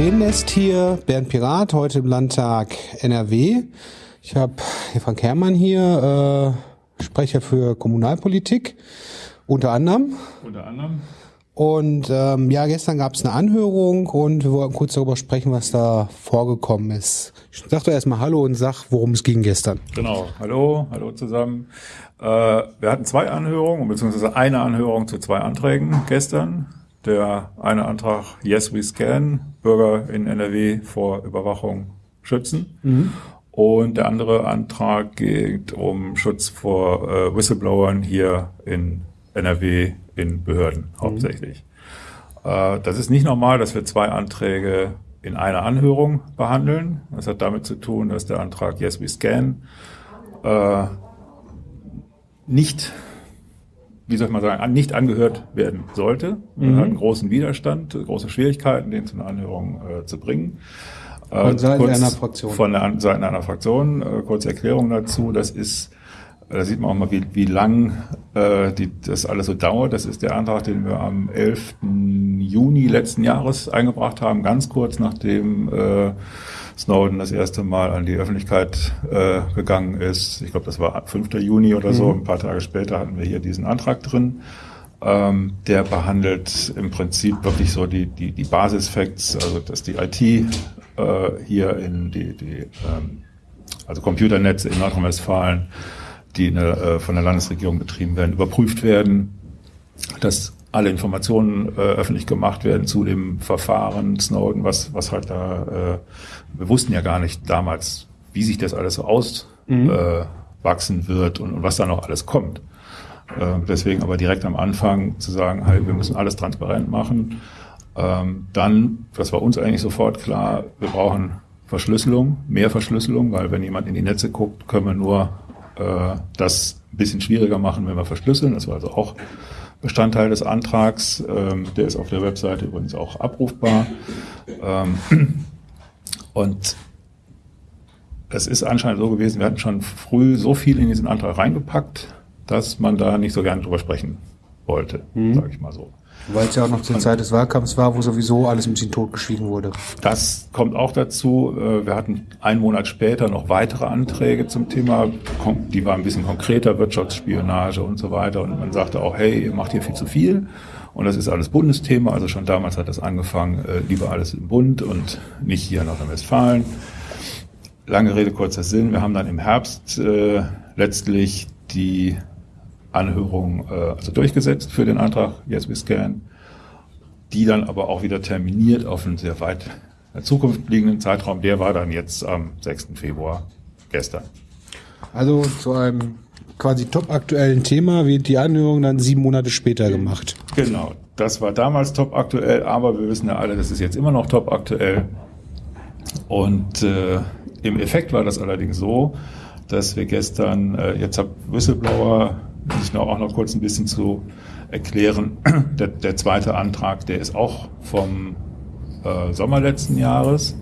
Krähennest hier, Bernd Pirat, heute im Landtag NRW. Ich habe Frank Herrmann hier, äh, Sprecher für Kommunalpolitik, unter anderem. Unter anderem. Und ähm, ja, gestern gab es eine Anhörung und wir wollten kurz darüber sprechen, was da vorgekommen ist. Ich sag doch erstmal Hallo und sag, worum es ging gestern. Genau, hallo, hallo zusammen. Äh, wir hatten zwei Anhörungen, beziehungsweise eine Anhörung zu zwei Anträgen gestern. Der eine Antrag Yes We Scan, Bürger in NRW vor Überwachung schützen. Mhm. Und der andere Antrag geht um Schutz vor äh, Whistleblowern hier in NRW in Behörden mhm. hauptsächlich. Äh, das ist nicht normal, dass wir zwei Anträge in einer Anhörung behandeln. Das hat damit zu tun, dass der Antrag Yes We Scan äh, nicht, wie soll ich mal sagen, nicht angehört werden sollte. Mhm. Er hat einen großen Widerstand, große Schwierigkeiten, den zu einer Anhörung äh, zu bringen. Äh, von Seiten einer Fraktion. Von der Seiten einer Fraktion. Äh, kurze Erklärung dazu. Das ist da sieht man auch mal, wie, wie lang äh, die, das alles so dauert. Das ist der Antrag, den wir am 11. Juni letzten Jahres eingebracht haben, ganz kurz nachdem äh, Snowden das erste Mal an die Öffentlichkeit äh, gegangen ist. Ich glaube, das war 5. Juni oder so. Mhm. Ein paar Tage später hatten wir hier diesen Antrag drin. Ähm, der behandelt im Prinzip wirklich so die, die, die Basisfacts, also dass die IT äh, hier in die, die ähm, also Computernetze in Nordrhein-Westfalen die in der, äh, von der Landesregierung betrieben werden, überprüft werden, dass alle Informationen äh, öffentlich gemacht werden zu dem Verfahren Snowden, was, was halt da, äh, wir wussten ja gar nicht damals, wie sich das alles so auswachsen mhm. äh, wird und, und was da noch alles kommt. Äh, deswegen aber direkt am Anfang zu sagen, hey, wir müssen alles transparent machen. Ähm, dann, das war uns eigentlich sofort klar, wir brauchen Verschlüsselung, mehr Verschlüsselung, weil wenn jemand in die Netze guckt, können wir nur äh, das ein bisschen schwieriger machen, wenn wir verschlüsseln. Das war also auch Bestandteil des Antrags. Ähm, der ist auf der Webseite übrigens auch abrufbar. Ähm, und es ist anscheinend so gewesen, wir hatten schon früh so viel in diesen Antrag reingepackt, dass man da nicht so gerne drüber sprechen wollte, mhm. sage ich mal so. Weil es ja auch noch zur Zeit des Wahlkampfs war, wo sowieso alles ein bisschen totgeschwiegen wurde. Das kommt auch dazu. Äh, wir hatten einen Monat später noch weitere Anträge zum Thema. Die waren ein bisschen konkreter, Wirtschaftsspionage und so weiter. Und man sagte auch, hey, ihr macht hier viel zu viel. Und das ist alles Bundesthema. Also schon damals hat das angefangen, äh, lieber alles im Bund und nicht hier in Nordrhein-Westfalen. Lange Rede, kurzer Sinn. Wir haben dann im Herbst äh, letztlich die Anhörung äh, also durchgesetzt für den Antrag Yes We Scan, die dann aber auch wieder terminiert auf einen sehr weit in der Zukunft liegenden Zeitraum. Der war dann jetzt am 6. Februar gestern. Also zu einem quasi top aktuellen Thema wird die Anhörung dann sieben Monate später gemacht. Genau, das war damals top aktuell, aber wir wissen ja alle, das ist jetzt immer noch top aktuell. Und äh, im Effekt war das allerdings so, dass wir gestern, äh, jetzt habe Whistleblower ich noch auch noch kurz ein bisschen zu erklären. Der, der zweite Antrag, der ist auch vom äh, Sommer letzten Jahres,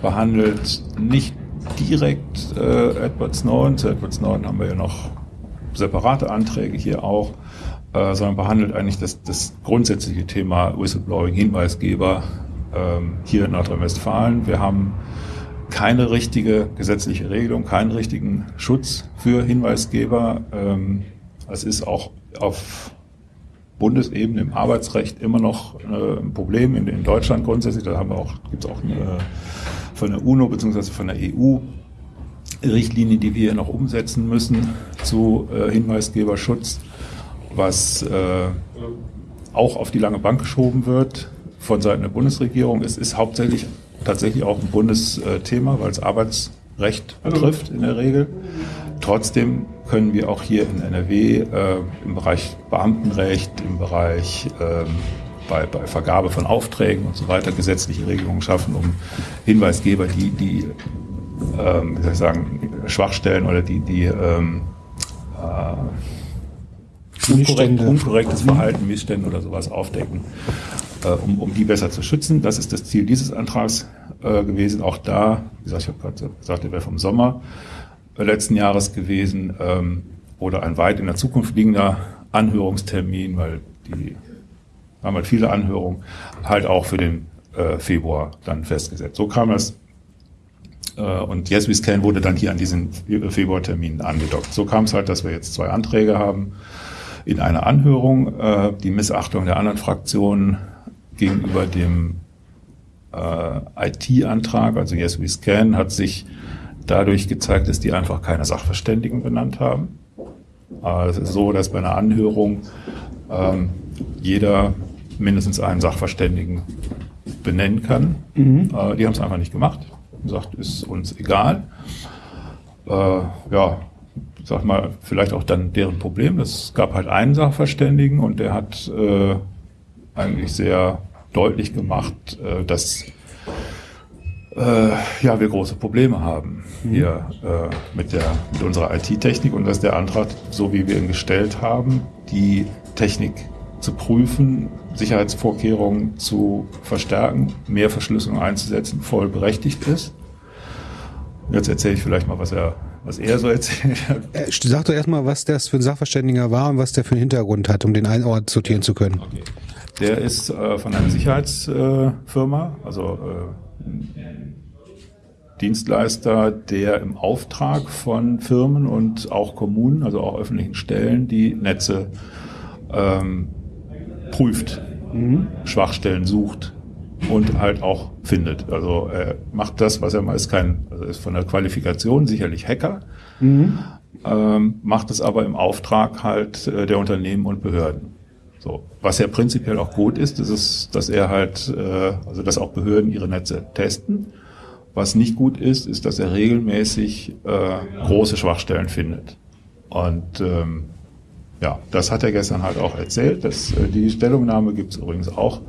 behandelt nicht direkt äh, Edward Snowden. Zu Edward Snowden haben wir ja noch separate Anträge hier auch, äh, sondern behandelt eigentlich das, das grundsätzliche Thema Whistleblowing, Hinweisgeber ähm, hier in Nordrhein-Westfalen. Wir haben keine richtige gesetzliche Regelung, keinen richtigen Schutz für Hinweisgeber. Ähm, es ist auch auf Bundesebene im Arbeitsrecht immer noch äh, ein Problem in, in Deutschland grundsätzlich. Da haben wir auch, gibt es auch eine, von der UNO bzw. von der EU Richtlinie, die wir noch umsetzen müssen zu äh, Hinweisgeberschutz, was äh, auch auf die lange Bank geschoben wird von Seiten der Bundesregierung. Es ist hauptsächlich tatsächlich auch ein Bundesthema, weil es Arbeitsrecht betrifft in der Regel. Trotzdem können wir auch hier in NRW äh, im Bereich Beamtenrecht, im Bereich ähm, bei, bei Vergabe von Aufträgen und so weiter gesetzliche Regelungen schaffen, um Hinweisgeber, die, die ähm, wie soll ich sagen, Schwachstellen oder die, die ähm, äh, unkorrekt, unkorrektes Verhalten, Missstände oder sowas aufdecken, äh, um, um die besser zu schützen. Das ist das Ziel dieses Antrags äh, gewesen. Auch da, wie gesagt, ich habe gerade gesagt, der wäre vom Sommer letzten Jahres gewesen ähm, oder ein weit in der Zukunft liegender Anhörungstermin, weil die haben halt viele Anhörungen, halt auch für den äh, Februar dann festgesetzt. So kam das. Äh, und Yes We Scan wurde dann hier an diesen Februartermin angedockt. So kam es halt, dass wir jetzt zwei Anträge haben in einer Anhörung. Äh, die Missachtung der anderen Fraktionen gegenüber dem äh, IT-Antrag, also Yes We Scan, hat sich dadurch gezeigt, dass die einfach keine Sachverständigen benannt haben. Äh, es ist so, dass bei einer Anhörung ähm, jeder mindestens einen Sachverständigen benennen kann. Mhm. Äh, die haben es einfach nicht gemacht. Sagt, ist uns egal. Äh, ja, sag mal, vielleicht auch dann deren Problem. Es gab halt einen Sachverständigen und der hat äh, eigentlich sehr deutlich gemacht, äh, dass äh, ja, wir große Probleme haben mhm. hier äh, mit, der, mit unserer IT-Technik und dass der Antrag, so wie wir ihn gestellt haben, die Technik zu prüfen, Sicherheitsvorkehrungen zu verstärken, mehr Verschlüsselung einzusetzen, voll berechtigt ist. Jetzt erzähle ich vielleicht mal, was er, was er so erzählt hat. Äh, sag doch erstmal, was das für ein Sachverständiger war und was der für einen Hintergrund hat, um den einen Ort sortieren zu können. Okay. Der ist äh, von einer Sicherheitsfirma, also äh, Dienstleister, der im Auftrag von Firmen und auch Kommunen, also auch öffentlichen Stellen, die Netze ähm, prüft, mhm. Schwachstellen sucht und halt auch findet. Also er macht das, was er meist kein, also ist von der Qualifikation sicherlich Hacker, mhm. ähm, macht es aber im Auftrag halt äh, der Unternehmen und Behörden. So, was ja prinzipiell auch gut ist, ist es, dass er halt, äh, also dass auch Behörden ihre Netze testen. Was nicht gut ist, ist, dass er regelmäßig äh, große Schwachstellen findet. Und ähm, ja, das hat er gestern halt auch erzählt. Das, äh, die Stellungnahme gibt es übrigens auch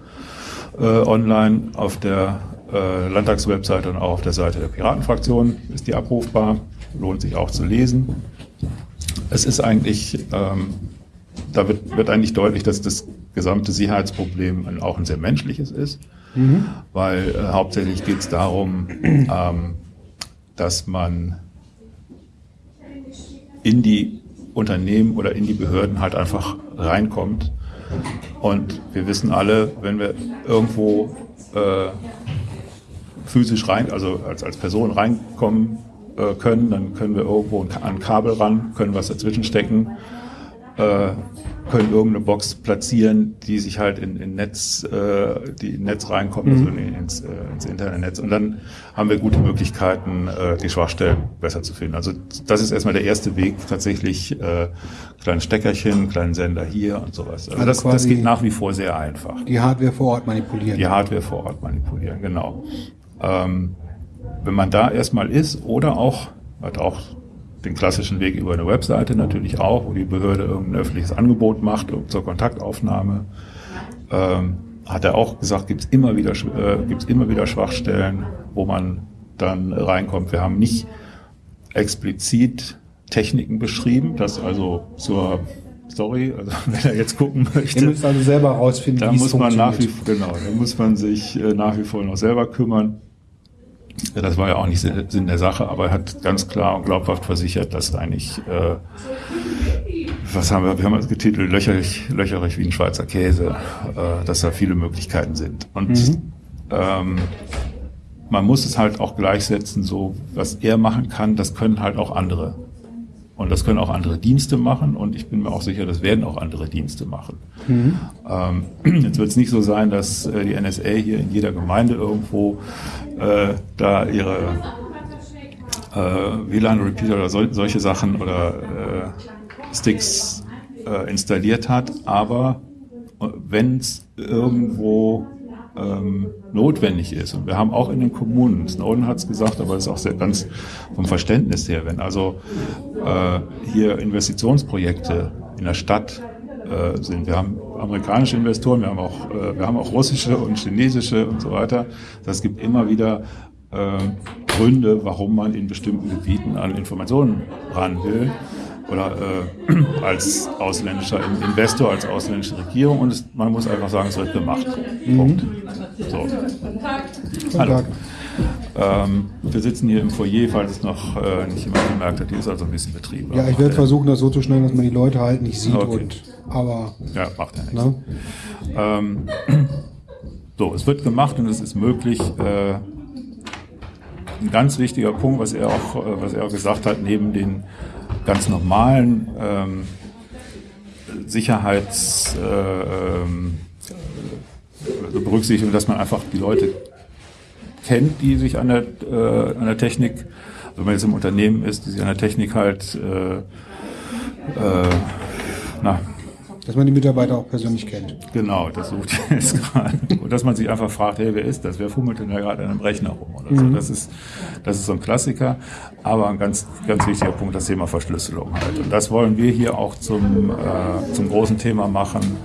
äh, online auf der äh, Landtagswebseite und auch auf der Seite der Piratenfraktion ist die abrufbar. Lohnt sich auch zu lesen. Es ist eigentlich ähm, da wird, wird eigentlich deutlich, dass das gesamte Sicherheitsproblem auch ein sehr menschliches ist, mhm. weil äh, hauptsächlich geht es darum, ähm, dass man in die Unternehmen oder in die Behörden halt einfach reinkommt. Und wir wissen alle, wenn wir irgendwo äh, physisch rein, also als, als Person reinkommen äh, können, dann können wir irgendwo an ein Kabel ran, können was dazwischen stecken äh, können irgendeine Box platzieren, die sich halt in, in Netz, äh, die in Netz reinkommt, also mhm. also ins, äh, ins Internetnetz. Und dann haben wir gute Möglichkeiten, äh, die Schwachstellen besser zu finden. Also das ist erstmal der erste Weg, tatsächlich äh, kleine Steckerchen, kleinen Sender hier und sowas. Also, also das, das geht nach wie vor sehr einfach. Die Hardware vor Ort manipulieren. Die Hardware vor Ort manipulieren, genau. Ähm, wenn man da erstmal ist oder auch, hat auch den klassischen Weg über eine Webseite natürlich auch, wo die Behörde irgendein öffentliches Angebot macht zur Kontaktaufnahme. Ähm, hat er auch gesagt, gibt es immer wieder äh, gibt's immer wieder Schwachstellen, wo man dann reinkommt. Wir haben nicht explizit Techniken beschrieben, dass also zur Sorry, also wenn er jetzt gucken möchte. Ihr müsst also selber rausfinden, da muss man nach wie genau, da muss man sich äh, nach wie vor noch selber kümmern. Das war ja auch nicht Sinn der Sache, aber er hat ganz klar und glaubhaft versichert, dass eigentlich, äh, was haben wir, wir haben es getitelt, löcherig, löcherig wie ein Schweizer Käse, äh, dass da viele Möglichkeiten sind. Und mhm. ähm, man muss es halt auch gleichsetzen, so was er machen kann, das können halt auch andere. Und das können auch andere Dienste machen und ich bin mir auch sicher, das werden auch andere Dienste machen. Mhm. Ähm, jetzt wird es nicht so sein, dass äh, die NSA hier in jeder Gemeinde irgendwo äh, da ihre äh, WLAN-Repeater oder sol solche Sachen oder äh, Sticks äh, installiert hat, aber äh, wenn es irgendwo ähm, notwendig ist. Und wir haben auch in den Kommunen, Snowden hat es gesagt, aber es ist auch sehr ganz vom Verständnis her, wenn also äh, hier Investitionsprojekte in der Stadt äh, sind. Wir haben amerikanische Investoren, wir haben auch, äh, wir haben auch russische und chinesische und so weiter. Das gibt immer wieder äh, Gründe, warum man in bestimmten Gebieten an Informationen ran will oder äh, als ausländischer Investor, als ausländische Regierung und es, man muss einfach sagen, es wird gemacht. Mhm. Punkt. So. Hallo. Ähm, wir sitzen hier im Foyer, falls es noch äh, nicht jemand gemerkt hat. Hier ist also ein bisschen Betrieb. Ja, ich werde versuchen, das so zu schneiden, dass man die Leute halt nicht sieht. Okay. Und, aber ja, macht ja nichts. Ne? Ähm, So, es wird gemacht und es ist möglich. Äh, ein ganz wichtiger Punkt, was er auch, äh, was er auch gesagt hat, neben den ganz normalen ähm, Sicherheits äh, ähm, Berücksichtigung, dass man einfach die Leute kennt, die sich an der, äh, an der Technik, also wenn man jetzt im Unternehmen ist, die sich an der Technik halt äh, äh, na, dass man die Mitarbeiter auch persönlich kennt. Genau, das sucht jetzt gerade. Und dass man sich einfach fragt, hey, wer ist das? Wer fummelt denn da gerade an einem Rechner rum oder so? Mhm. Das ist, das ist so ein Klassiker. Aber ein ganz, ganz wichtiger Punkt, das Thema Verschlüsselung halt. Und das wollen wir hier auch zum, äh, zum großen Thema machen,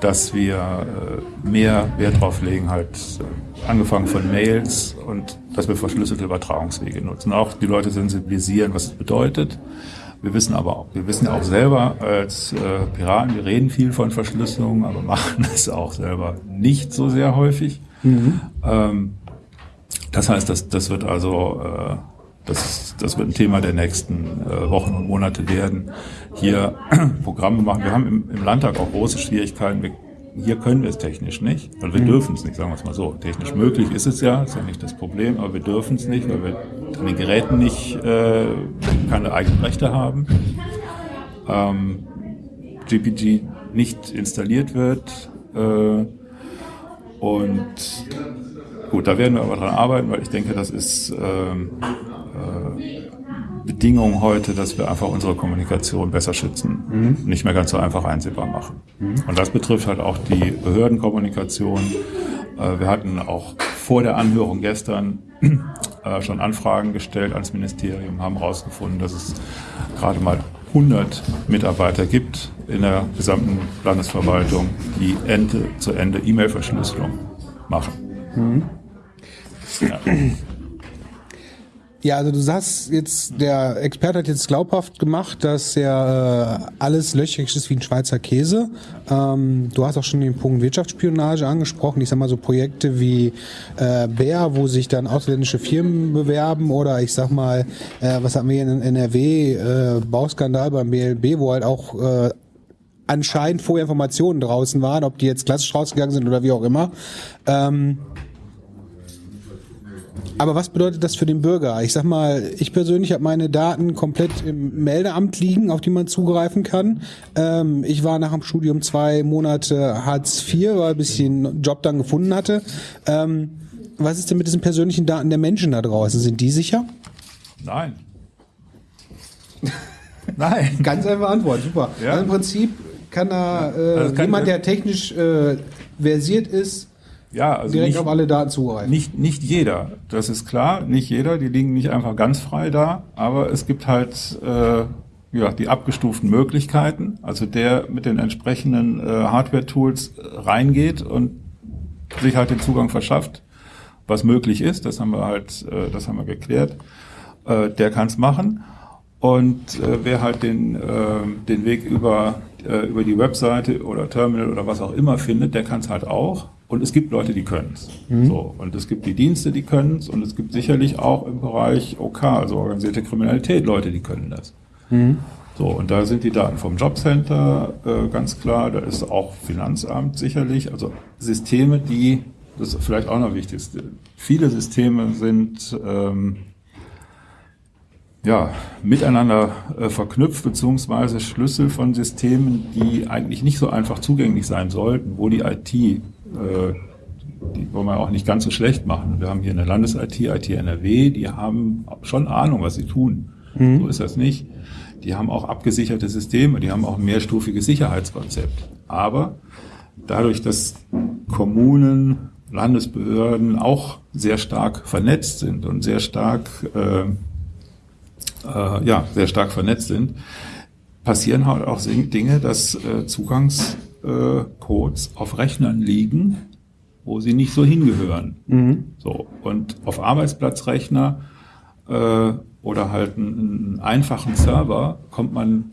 dass wir äh, mehr Wert drauf legen, halt, äh, angefangen von Mails und dass wir verschlüsselte Übertragungswege nutzen. Auch die Leute sensibilisieren, was es bedeutet wir wissen aber auch, wir wissen ja auch selber als äh, Piraten, wir reden viel von Verschlüsselung, aber machen es auch selber nicht so sehr häufig. Mhm. Ähm, das heißt, das, das wird also äh, das, das wird ein Thema der nächsten äh, Wochen und Monate werden. Hier Programme machen. Wir haben im, im Landtag auch große Schwierigkeiten. Wir hier können wir es technisch nicht, weil wir mhm. dürfen es nicht, sagen wir es mal so. Technisch möglich ist es ja, ist ja nicht das Problem, aber wir dürfen es nicht, weil wir an den Geräten nicht äh, keine eigenen Rechte haben. Ähm, GPG nicht installiert wird äh, und gut, da werden wir aber dran arbeiten, weil ich denke, das ist ähm, äh, Bedingung heute, dass wir einfach unsere Kommunikation besser schützen, mhm. nicht mehr ganz so einfach einsehbar machen. Mhm. Und das betrifft halt auch die Behördenkommunikation. Äh, wir hatten auch vor der Anhörung gestern äh, schon Anfragen gestellt ans Ministerium, haben herausgefunden, dass es gerade mal 100 Mitarbeiter gibt in der gesamten Landesverwaltung, die Ende zu Ende E-Mail-Verschlüsselung machen. Mhm. Ja. Ja, also du sagst jetzt, der Experte hat jetzt glaubhaft gemacht, dass ja äh, alles löchrig ist wie ein Schweizer Käse. Ähm, du hast auch schon den Punkt Wirtschaftsspionage angesprochen. Ich sag mal so Projekte wie äh, Bär, wo sich dann ausländische Firmen bewerben oder ich sag mal, äh, was hatten wir hier in NRW, äh, Bauskandal beim BLB, wo halt auch äh, anscheinend vorher Informationen draußen waren, ob die jetzt klassisch rausgegangen sind oder wie auch immer. Ähm, aber was bedeutet das für den Bürger? Ich sag mal, ich persönlich habe meine Daten komplett im Meldeamt liegen, auf die man zugreifen kann. Ähm, ich war nach dem Studium zwei Monate Hartz IV, weil ich einen Job dann gefunden hatte. Ähm, was ist denn mit diesen persönlichen Daten der Menschen da draußen? Sind die sicher? Nein. Nein. Ganz einfach Antwort, super. Ja. Also Im Prinzip kann da äh, also kann jemand, der technisch äh, versiert ist, ja, also direkt nicht, auf alle Daten zugreifen. Nicht, nicht jeder, das ist klar, nicht jeder, die liegen nicht einfach ganz frei da, aber es gibt halt äh, ja, die abgestuften Möglichkeiten, also der mit den entsprechenden äh, Hardware-Tools reingeht und sich halt den Zugang verschafft, was möglich ist, das haben wir halt, äh, das haben wir geklärt, äh, der kann es machen. Und äh, wer halt den, äh, den Weg über, äh, über die Webseite oder Terminal oder was auch immer findet, der kann es halt auch. Und es gibt Leute, die können es. Mhm. So, und es gibt die Dienste, die können es. Und es gibt sicherlich auch im Bereich OK, also organisierte Kriminalität, Leute, die können das. Mhm. So, und da sind die Daten vom Jobcenter äh, ganz klar. Da ist auch Finanzamt sicherlich. Also Systeme, die, das ist vielleicht auch noch wichtig, viele Systeme sind ähm, ja, miteinander äh, verknüpft, beziehungsweise Schlüssel von Systemen, die eigentlich nicht so einfach zugänglich sein sollten, wo die IT die wollen wir auch nicht ganz so schlecht machen. Wir haben hier eine Landes-IT, IT NRW, die haben schon Ahnung, was sie tun. Mhm. So ist das nicht. Die haben auch abgesicherte Systeme, die haben auch ein mehrstufiges Sicherheitskonzept. Aber dadurch, dass Kommunen, Landesbehörden auch sehr stark vernetzt sind und sehr stark, äh, äh, ja, sehr stark vernetzt sind, passieren halt auch Dinge, dass äh, Zugangs äh, Codes auf Rechnern liegen, wo sie nicht so hingehören. Mhm. So und auf Arbeitsplatzrechner äh, oder halt einen, einen, einfachen Server kommt man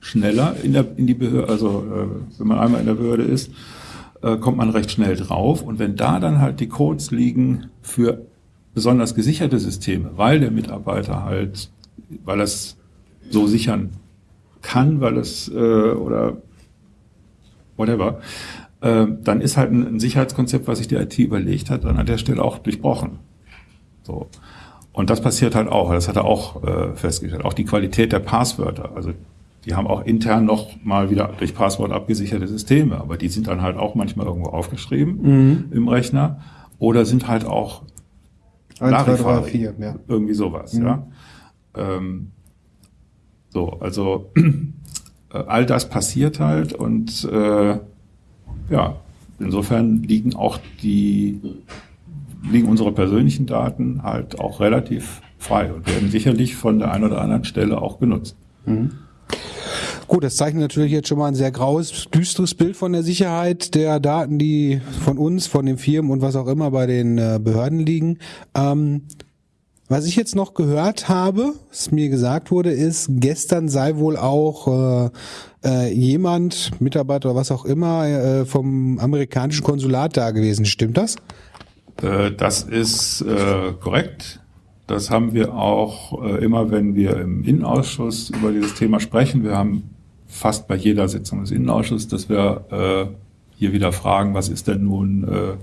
schneller in, der, in die Behörde, also äh, wenn man einmal in der Behörde ist, äh, kommt man recht schnell drauf. Und wenn da dann halt die Codes liegen für besonders gesicherte Systeme, weil der Mitarbeiter halt, weil es so sichern kann, weil es äh, oder whatever, äh, dann ist halt ein, ein Sicherheitskonzept, was sich die IT überlegt hat, dann an der Stelle auch durchbrochen. So. Und das passiert halt auch, das hat er auch äh, festgestellt. Auch die Qualität der Passwörter. Also die haben auch intern noch mal wieder durch Passwort abgesicherte Systeme, aber die sind dann halt auch manchmal irgendwo aufgeschrieben mhm. im Rechner oder sind halt auch 1, 2, 3, 4, ja. irgendwie sowas, mhm. ja. Ähm, so, also all das passiert halt und äh, ja, insofern liegen auch die liegen unsere persönlichen Daten halt auch relativ frei und werden sicherlich von der einen oder anderen Stelle auch genutzt. Mhm. Gut, das zeichnet natürlich jetzt schon mal ein sehr graues, düsteres Bild von der Sicherheit der Daten, die von uns, von den Firmen und was auch immer bei den äh, Behörden liegen. Ähm, was ich jetzt noch gehört habe, was mir gesagt wurde, ist, gestern sei wohl auch äh, äh, jemand, Mitarbeiter oder was auch immer, äh, vom amerikanischen Konsulat da gewesen. Stimmt das? Äh, das ist äh, korrekt. Das haben wir auch äh, immer, wenn wir im Innenausschuss über dieses Thema sprechen. Wir haben fast bei jeder Sitzung des Innenausschusses, dass wir äh, hier wieder fragen, was ist denn nun äh,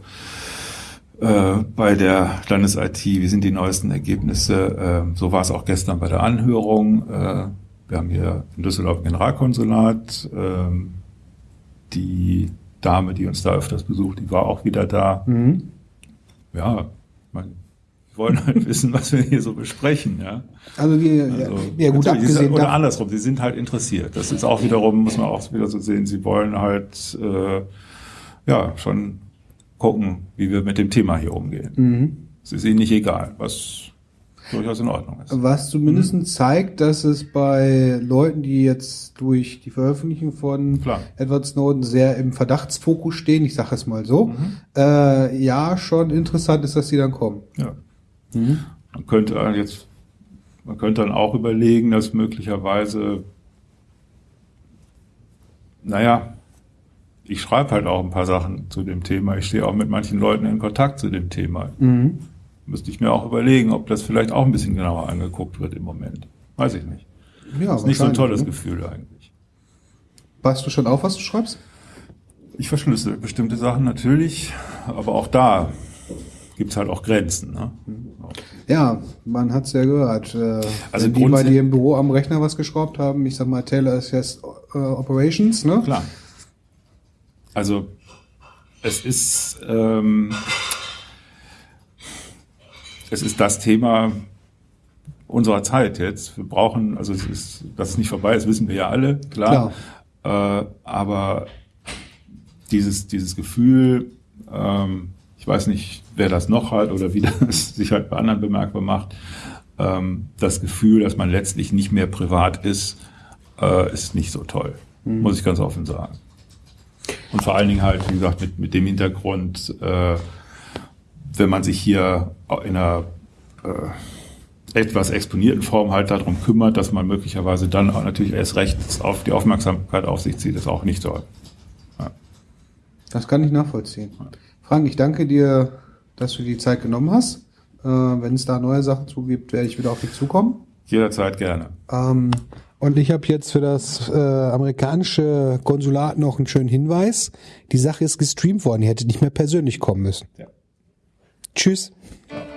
äh, bei der Landes-IT, wie sind die neuesten Ergebnisse? Äh, so war es auch gestern bei der Anhörung. Äh, wir haben hier in Düsseldorf ein Generalkonsulat. Äh, die Dame, die uns da öfters besucht, die war auch wieder da. Mhm. Ja, man wollen halt wissen, was wir hier so besprechen. Ja? Also, wir, also ja, gut abgesehen. Oder andersrum, sie sind halt interessiert. Das ist auch wiederum, muss man auch wieder so sehen, sie wollen halt äh, ja schon gucken, wie wir mit dem Thema hier umgehen. Mhm. Es ist ihnen nicht egal, was durchaus in Ordnung ist. Was zumindest mhm. zeigt, dass es bei Leuten, die jetzt durch die Veröffentlichung von Klar. Edward Snowden sehr im Verdachtsfokus stehen, ich sage es mal so, mhm. äh, ja schon interessant ist, dass sie dann kommen. Ja. Mhm. Man könnte jetzt, man könnte dann auch überlegen, dass möglicherweise, naja, ich schreibe halt auch ein paar Sachen zu dem Thema. Ich stehe auch mit manchen Leuten in Kontakt zu dem Thema. Mhm. Müsste ich mir auch überlegen, ob das vielleicht auch ein bisschen genauer angeguckt wird im Moment. Weiß ich nicht. Ja, ist nicht so ein tolles ne? Gefühl eigentlich. Weißt du schon auf, was du schreibst? Ich verschlüssel bestimmte Sachen natürlich, aber auch da gibt es halt auch Grenzen. Ne? Ja, man hat es ja gehört. Äh, also die bei dir im Büro am Rechner was geschraubt haben, ich sag mal Taylor ist jetzt äh, Operations, ne? Klar. Also es ist ähm, es ist das Thema unserer Zeit jetzt. Wir brauchen, also es ist, dass es nicht vorbei ist, wissen wir ja alle, klar. klar. Äh, aber dieses, dieses Gefühl, ähm, ich weiß nicht, wer das noch hat oder wie das sich halt bei anderen bemerkbar macht, ähm, das Gefühl, dass man letztlich nicht mehr privat ist, äh, ist nicht so toll, mhm. muss ich ganz offen sagen. Und vor allen Dingen halt, wie gesagt, mit, mit dem Hintergrund, äh, wenn man sich hier in einer äh, etwas exponierten Form halt darum kümmert, dass man möglicherweise dann auch natürlich erst recht auf die Aufmerksamkeit auf sich zieht, ist auch nicht soll. Ja. Das kann ich nachvollziehen. Frank, ich danke dir, dass du die Zeit genommen hast. Äh, Wenn es da neue Sachen zugibt, werde ich wieder auf dich zukommen. Jederzeit gerne. Ähm, und ich habe jetzt für das äh, amerikanische Konsulat noch einen schönen Hinweis. Die Sache ist gestreamt worden. Ihr hättet nicht mehr persönlich kommen müssen. Ja. Tschüss. Ja.